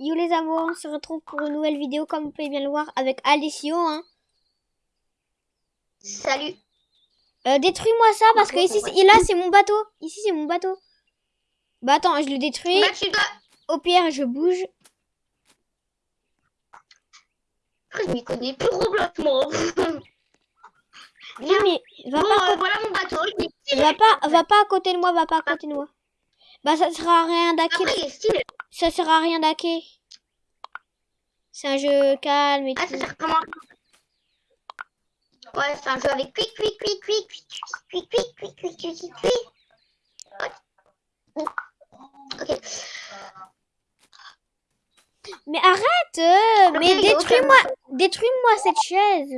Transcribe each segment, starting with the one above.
Yo les amours, on se retrouve pour une nouvelle vidéo comme vous pouvez bien le voir avec Alessio. Hein. Salut. Euh, Détruis-moi ça parce que ici, et là c'est mon bateau. Ici c'est mon bateau. Bah attends, je le détruis. Bah, tu dois... Au pire, je bouge. Je m'y connais plus Roblox, moi. Non mais va Bon, pas, euh, voilà mon bateau. Va pas, va pas à côté de moi, va pas à côté de moi. Bah ça sert à rien d'hacker. Ça sert à rien d'hacker. C'est un jeu calme et Ah, tout. ça sert comment Ouais, c'est un jeu avec quick, quick, quick, quick, quick, quick, quick, quick, quick, quick, quick, quick. Ok. Mais arrête euh, Mais détruis-moi Détruis-moi cette chaise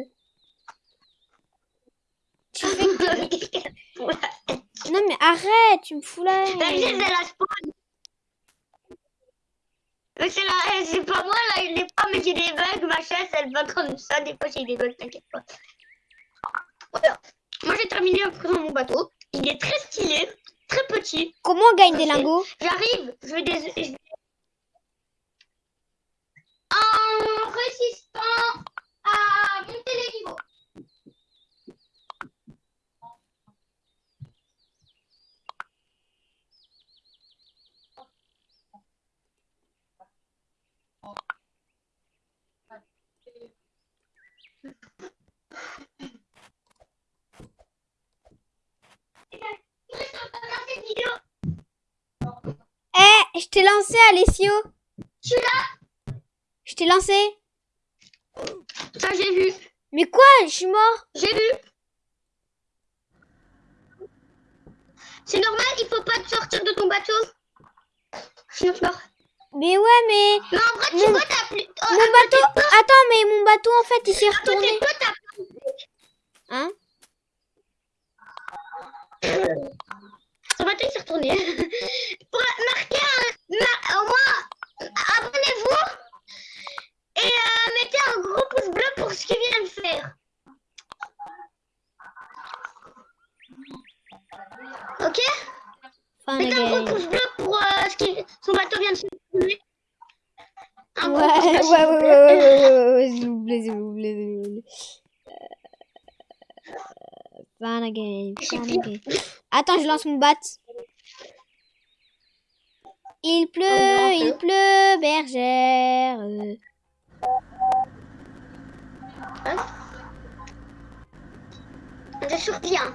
Tu fais... Non mais arrête, tu me fous là La chaise, elle a spawn. Mais c'est c'est pas moi là, il est pas, mais j'ai des bugs, ma chaise, elle va comme ça, des fois j'ai des bugs, t'inquiète pas. Voilà. Moi j'ai terminé à présent mon bateau. Il est très stylé, très petit. Comment on gagne des lingots? J'arrive, je vais des... je En résistant à monter les niveaux. cette vidéo. Eh, je t'ai lancé Alessio Je suis là. Je t'ai lancé Ça j'ai vu, Mais quoi Je suis mort? J'ai vu. C'est normal, il faut pas te sortir de ton bateau. Sinon tu meurs. Mais ouais, mais... Non, en vrai, tu Mon- vois, t'as plus. Oh, Mon bateau... Attends, mais mon bateau, en fait, il s'est retourné. toi, Hein? Son bateau il s'est retourné. une. Il pleut, ah, il pleut, bergère. Hein Je surviens. Hein.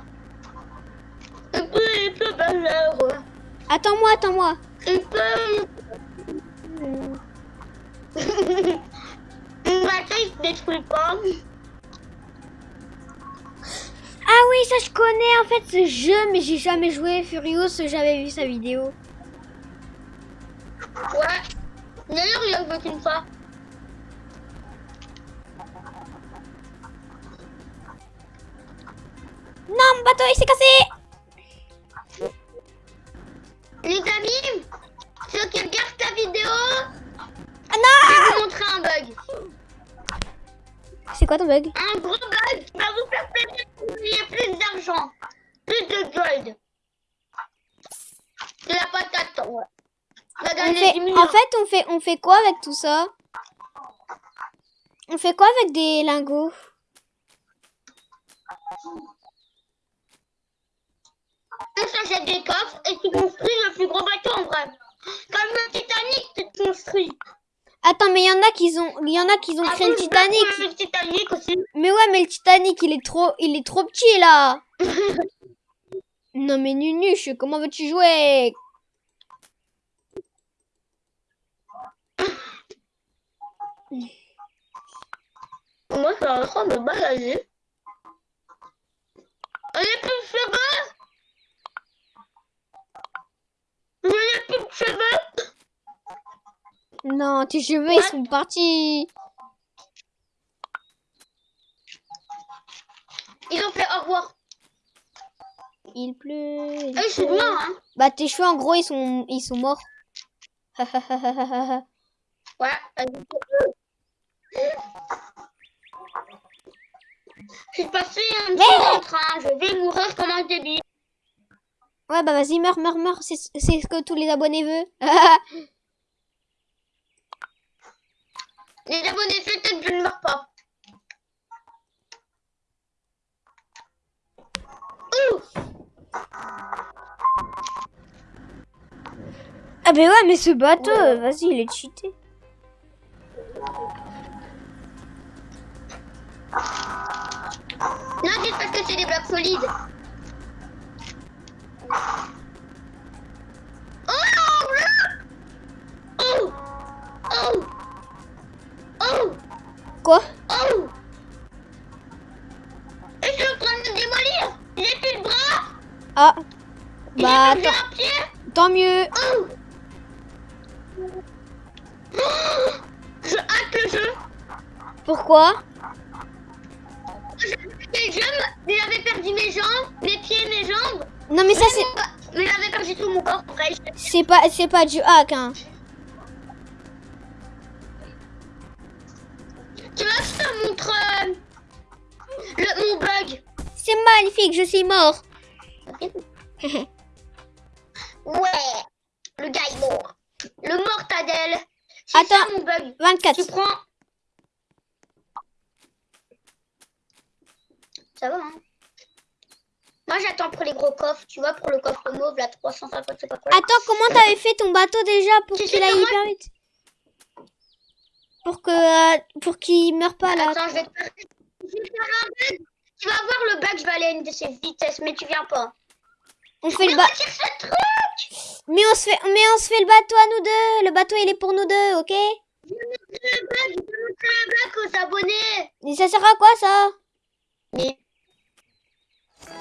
Il pleut, il pleut, bergère. Attends-moi, attends-moi. Il pleut. Une bataille se détruit pas. Oui, ça je connais en fait ce jeu, mais j'ai jamais joué. Furious, j'avais vu sa vidéo. Ouais. D'ailleurs, il a qu'une fois. C'est quoi ton bug Un gros bug qui va vous faire gagner plus d'argent. Plus de gold. De la patate, ouais. On fait, 10 millions. En fait, on fait, on fait quoi avec tout ça On fait quoi avec des lingots On s'achète des coffres et tu construis le plus gros bateau en vrai. Comme le Titanic, tu te construis. Attends, mais il y en a qui ont, il y en a qui ont Ah, créé le Titanic. aussi. Mais ouais, mais le Titanic, il est trop, il est trop petit là. non mais Nunuche, comment veux-tu jouer? Moi, je suis en train de me balader. On n'a plus de cheveux. On n'a plus de cheveux. Non, tes cheveux ils sont partis. Ils ont fait au revoir. Il pleut. il Eh, je suis pleut. mort, hein. Bah tes cheveux en gros ils sont, ils sont morts. Ouais. Suis passé un petit Mais- train. Je vais mourir comme un débile. Ouais, bah vas-y, meurs, meurs, meurs. C'est c'est ce que tous les abonnés veulent. Les abonnés peut-être que je ne meurs pas. Ah ben ouais, mais ce bateau, euh, vas-y, il est cheaté. Non, c'est parce que c'est des blocs solides. Oh Oh Oh Oh Quoi Oh Et je suis en train de me démolir J'ai plus de bras Ah. Bah, tant, tant mieux. Oh Oh Je hacke le jeu Pourquoi J'avais mais j'avais perdu mes jambes, mes pieds, mes jambes. Non, mais ça, c'est... Mais j'avais perdu tout mon corps. Je- C'est pas, c'est pas du hack, hein. Tu je te montre euh, le, mon bug. C'est magnifique, je suis mort. Ouais, le gars est mort. Le mortadelle. C'est ça Attends. mon bug. 24. Tu prends. Ça va, hein Moi, j'attends pour les gros coffres. Tu vois, pour le coffre mauve, la 350, je sais pas quoi. Attends, comment t'avais fait ton bateau déjà pour qu'il aille hyper vite? Pour que, euh, pour qu'il meure pas là. Attends, je vais te faire... je vais faire un bug. Tu vas voir le bug, je vais aller à une de ses vitesses, mais tu viens pas. On fait le Mais ba... retire ce truc Mais on se fait, mais on se fait le bateau à nous deux. Le bateau il est pour nous deux, ok? Je vais montrer le bug, je vais montrer le bug aux abonnés. Et ça sert à quoi ça? Mais...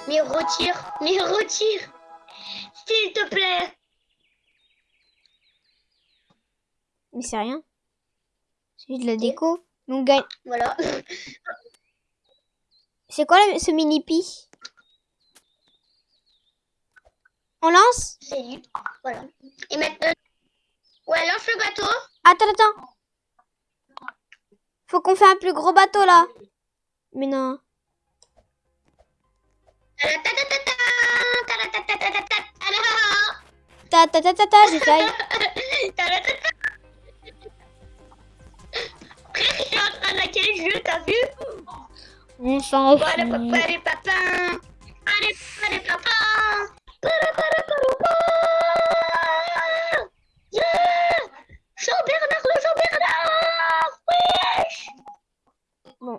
Mais retire, mais retire. S'il te plaît. Mais c'est rien. C'est de la déco. Mais on gagne. Voilà. C'est quoi ce mini pi? On lance? C'est lui. Voilà. Et maintenant... Ouais, lance le bateau. Attends, attends. Faut qu'on fait un plus gros bateau là. Mais non. Ta ta ta ta ta, j'essaye. Ta-da-ta-ta. Le jeu, t'as vu On s'en Allez, fout. papa, allez, papa. Allez, allez, papa. Para, para, para, para. Yeah Jean-Bernard, le Jean-Bernard Wesh Bon.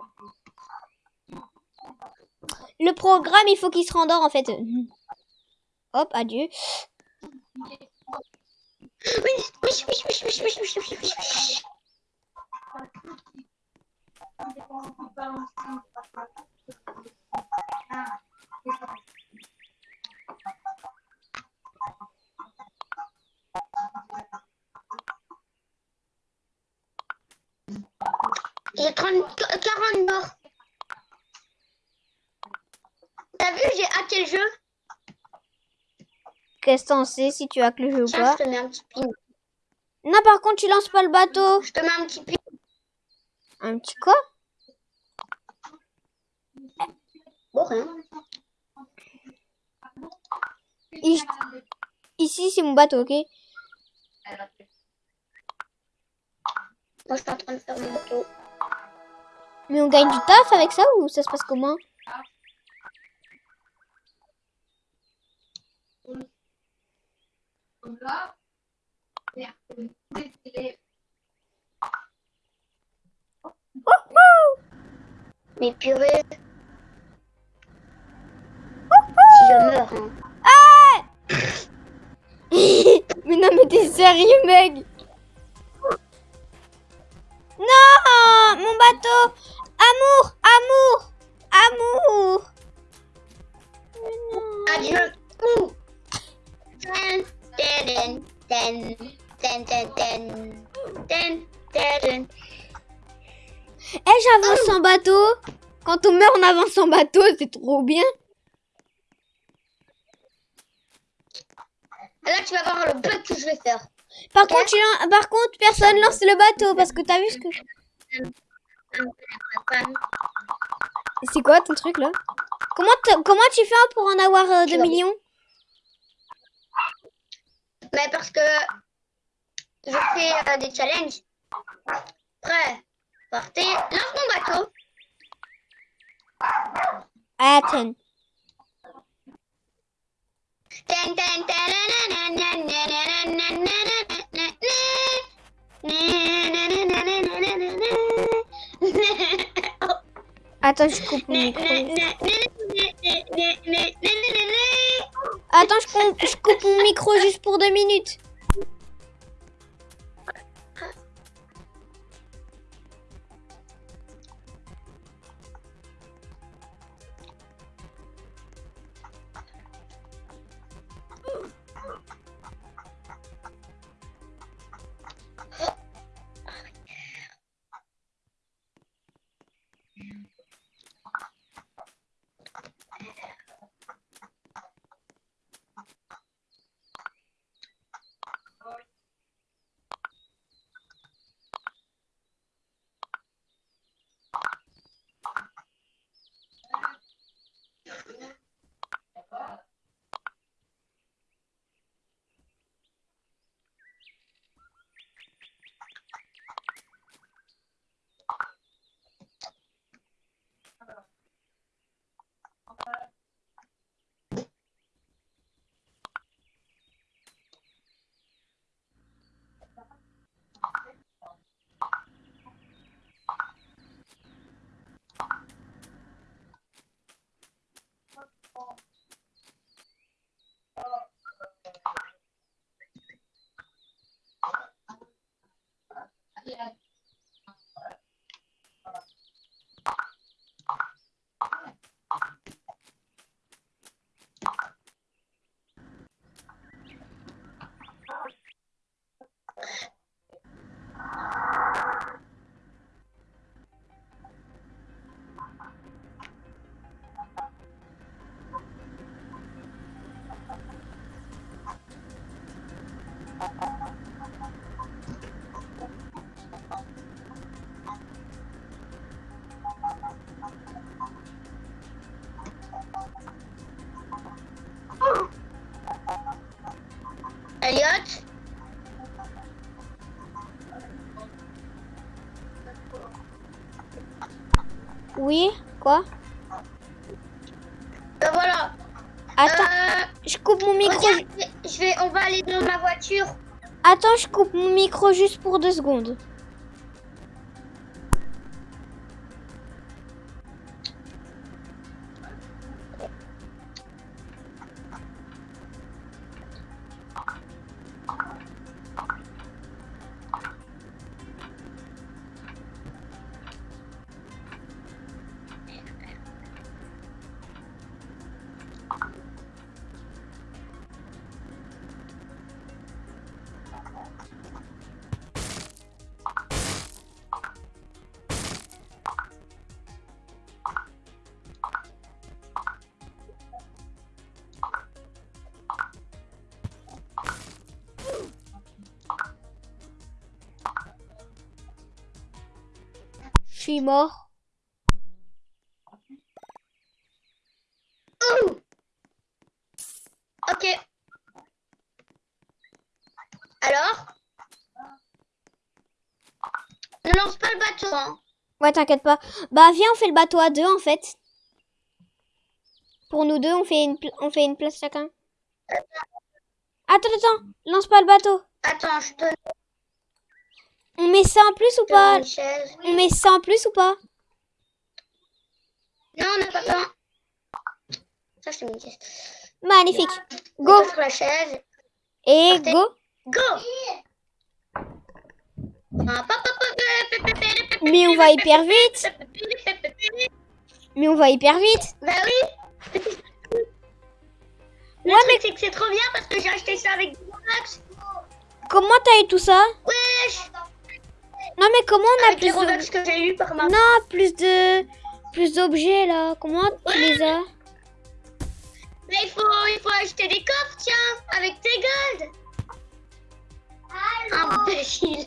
Le programme, il faut qu'il se rendort en fait. Hop, adieu. Oui, oui, oui, oui, oui, oui, oui, oui, oui, oui, oui. J'ai 30 40 morts. T'as vu, j'ai hacké le jeu. Sais si tu as que le jeu ou pas je te mets un petit pin. Non, par contre, tu lances pas le bateau. Je te mets un petit pin. Un petit quoi? Bon, rien. Ici, ici, c'est mon bateau, ok? Moi, je suis en train de faire mon bateau. Mais on gagne du taf avec ça ou ça se passe comment? Mais purée. Si je meurs, hein. Mais non, mais t'es sérieux, mec? On avance en bateau, c'est trop bien Là, tu vas voir le bug que je vais faire. Par contre, tu par contre, personne lance le bateau parce que t'as vu ce que... C'est quoi ton truc là? Comment, comment tu fais pour en avoir euh, 2 Tu vas- millions? Mais parce que je fais euh, des challenges. Après, Partez, lance mon bateau. Athens. Attends, je coupe mon micro. Attends, je coupe mon micro juste pour deux minutes. Yeah. Quoi Euh, Voilà. Attends, Euh, je coupe mon micro. regarde, je vais, on va aller dans ma voiture. Attends, je coupe mon micro juste pour deux secondes. Suis mort. Ouh. Ok. Alors? Ne lance pas le bateau, hein. Ouais, t'inquiète pas. Bah, viens, on fait le bateau à deux, en fait. Pour nous deux, on fait une, on fait une place chacun. Attends, attends. Lance pas le bateau. Attends, je te on met ça en plus ou pas On met ça en plus ou pas Non, on n'a pas besoin. Ça, c'est une caisse. Magnifique. Go. La chaise. Et go. Go. Mais on va hyper vite. Mais on va hyper vite. Bah oui. Le ouais, truc, mais... c'est que c'est trop bien parce que j'ai acheté ça avec Robux. Comment t'as eu tout ça non, mais comment on a Avec les plus de... Robux que j'ai eu par ma... Non, plus de... Plus d'objets, là. Comment tu les as Mais il faut, il faut acheter des coffres, tiens, avec tes golds. Imbécile.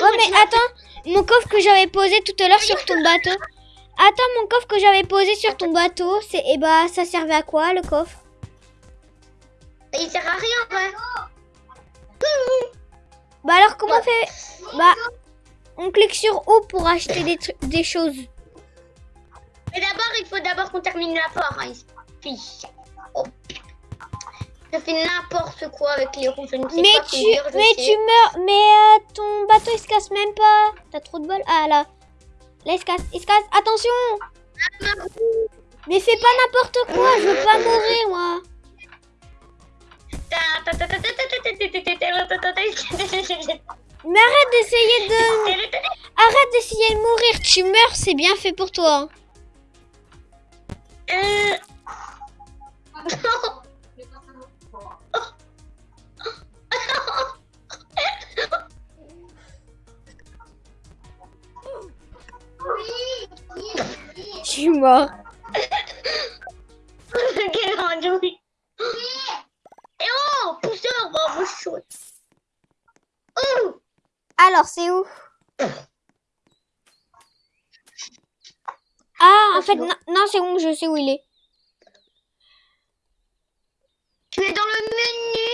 Ouais, mais attends. Mon coffre que j'avais posé tout à l'heure sur ton bateau. Attends, mon coffre que j'avais posé sur ton bateau, c'est... Eh bah, ça servait à quoi, le coffre? Il sert à rien, ouais. Bah alors, comment on fait Bah, on clique sur O pour acheter des, choses. Mais d'abord, il faut d'abord qu'on termine la porte. Hein, fiche. Oh. Je fais n'importe quoi avec les roues. Je ne sais Mais pas tu, conduire, je mais sais. tu meurs. Mais euh, ton bateau il se casse même pas. T'as trop de bol. Ah là. Là il se casse. Il se casse. Attention. Mais fais pas n'importe quoi. Je veux pas mourir moi. Mais arrête d'essayer de... Arrête d'essayer de mourir, tu meurs, c'est bien fait pour toi. Hein. Euh... Je suis mort. Sais où il est. tu es dans le menu?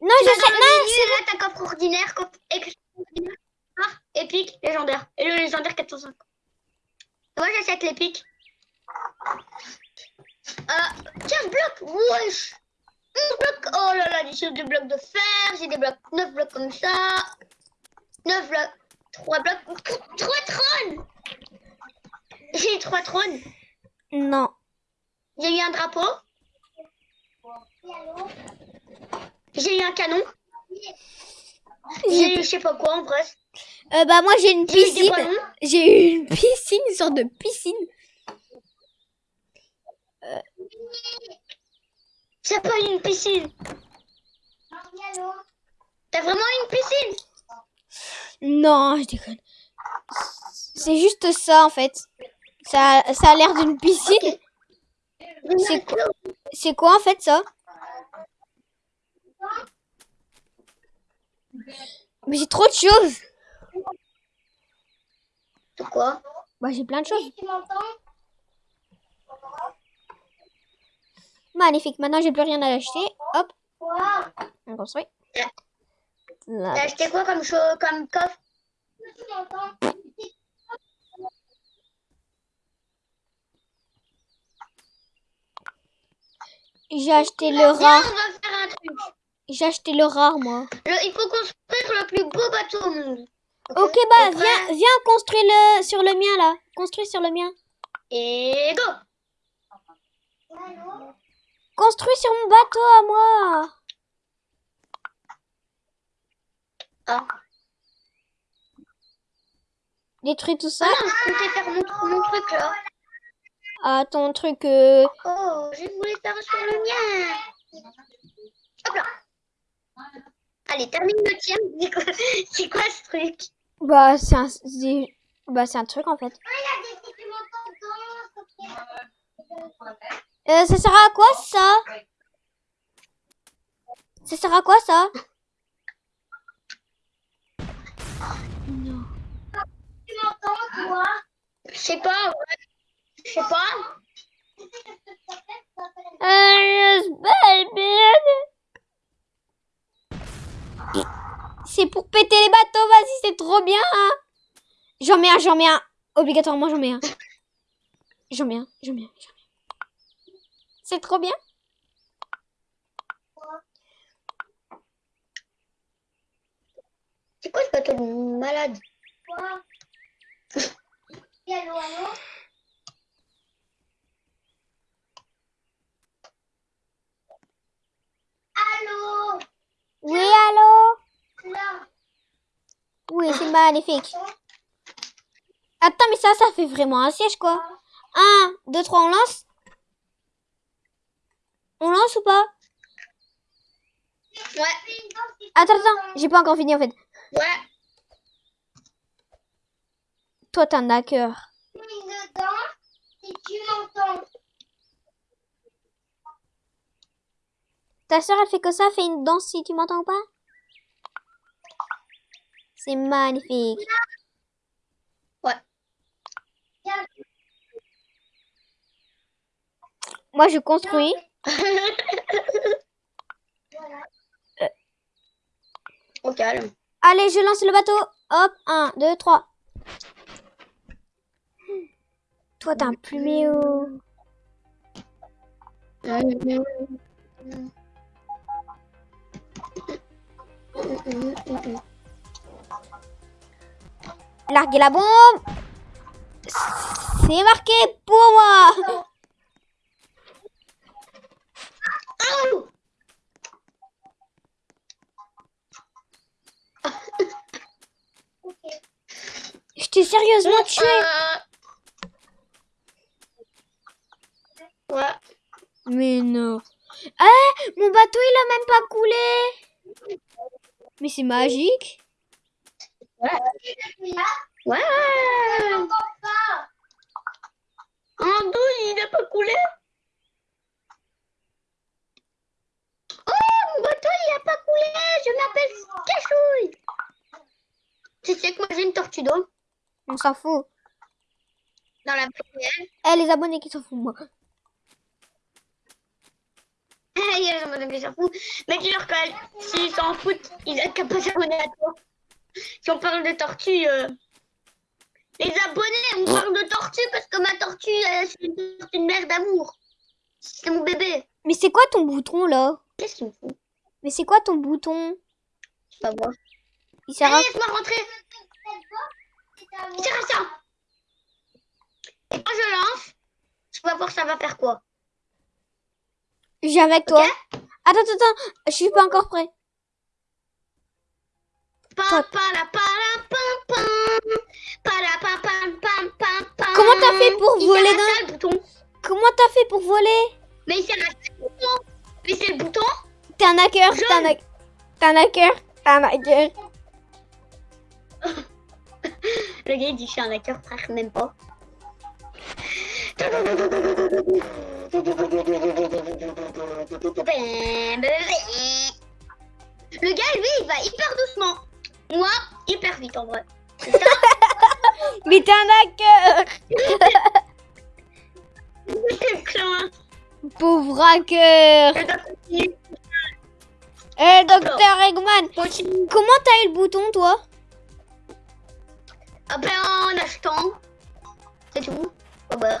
Non Tu je sais. dans le Non menu, là, t'as coffre ordinaire, coffre extraordinaire, épique, légendaire. Et le légendaire 450. Moi, j'achète l'épique. Euh, 15 blocs, wesh. 11 blocs, oh là là, j'ai des blocs de fer, j'ai des blocs, 9 blocs comme ça. 9 blocs, 3 blocs, 3 trônes. J'ai 3 trônes. Non. J'ai eu un drapeau. J'ai eu un canon. J'ai eu je sais pas quoi en vrai. Euh, bah moi j'ai une piscine. J'ai eu une piscine, une sorte de piscine. C'est pas une piscine. T'as vraiment une piscine? Non, je déconne. C'est juste ça en fait. Ça, ça a l'air d'une piscine. C'est quoi C'est quoi en fait ça? Mais j'ai trop de choses. C'est quoi? Bah j'ai plein de choses. Magnifique. Maintenant j'ai plus rien à acheter. Hop, on construit. T'as acheté quoi comme chose, comme coffre? J'ai acheté le rare. J'ai acheté le rare moi. Le- il faut construire le plus beau bateau au monde. Ok bah viens, viens construire le sur le mien là. Construis sur le mien. Et go Construis sur mon bateau à moi. Ah. Détruis tout ça. Ah non, je comptais faire mon, mon truc là. Ah ton truc. euh, Oh, je voulais faire sur le mien. Hop là. Allez, termine le tien. C'est quoi, c'est quoi ce truc? Bah c'est un, c'est- bah c'est un truc en fait. Euh, ça sert à quoi ça? Ça sert à quoi ça? Non. Je sais pas. ouais. Je sais pas. Euh, C'est pour péter les bateaux, vas-y, c'est trop bien. hein. J'en mets un, j'en mets un. Obligatoirement, j'en mets un. J'en mets un, j'en mets un, j'en mets un. C'est trop bien. C'est quoi ce bateau de malade Allô Oui, allô? Là. Oui, c'est magnifique. Attends, mais ça, ça fait vraiment un siège, quoi. Un, deux, trois, on lance? On lance ou pas? Ouais. Attends, attends, j'ai pas encore fini, en fait. Ouais. Toi, t'es un hacker. dedans si tu m'entends. Ta soeur, elle fait que ça, fait une danse si tu m'entends pas C'est magnifique. Ouais. Moi, je construis. Au calme. Allez, je lance le bateau. Hop, un, deux, trois. Toi, t'as un pluméo. Larguez la bombe. C'est marqué pour moi. Je t'ai sérieusement tué. Ouais. Mais non. Ah, mon bateau, il a même pas coulé. Mais c'est magique. Ouais. Un dos, il n'a pas coulé. Oh, mon bateau, il n'a pas coulé. Je m'appelle Cachouille. Tu sais que moi, j'ai une tortue d'eau On s'en fout. dans la poubelle. Eh, les abonnés qui s'en foutent, moi. Mais dis-leur que s'ils s'en foutent, ils n'ont qu'à pas s'abonner à toi. Si on parle de tortue, euh, les abonnés, on parle de tortue parce que ma tortue, euh, c'est une, mère d'amour. C'est mon bébé. Mais c'est quoi ton bouton, là? Qu'est-ce qu'il me fout Mais c'est quoi ton bouton? Je sais pas voir. Il sert à... Laisse-moi rentrer. Il sert à ça. Et quand je lance, je vais voir ça va faire quoi. J'ai avec toi. Attends, attends, attends. Je suis pas encore prêt. Comment t'as fait pour voler dans... ça, le bouton. Comment t'as fait pour voler Mais ça, le bouton. Mais c'est le bouton. T'es un hacker, t'es un, hack- t'es un hacker, t'es un hacker. Le gars il dit je suis un hacker, frère, même pas. Le gars, lui, il va hyper doucement. Moi, hyper vite en vrai. Ça Mais t'es un hacker. Pauvre hacker. Eh, docteur Eggman Continue. Comment t'as eu le bouton, toi? Ah ben en achetant. C'est tout. Oh bah.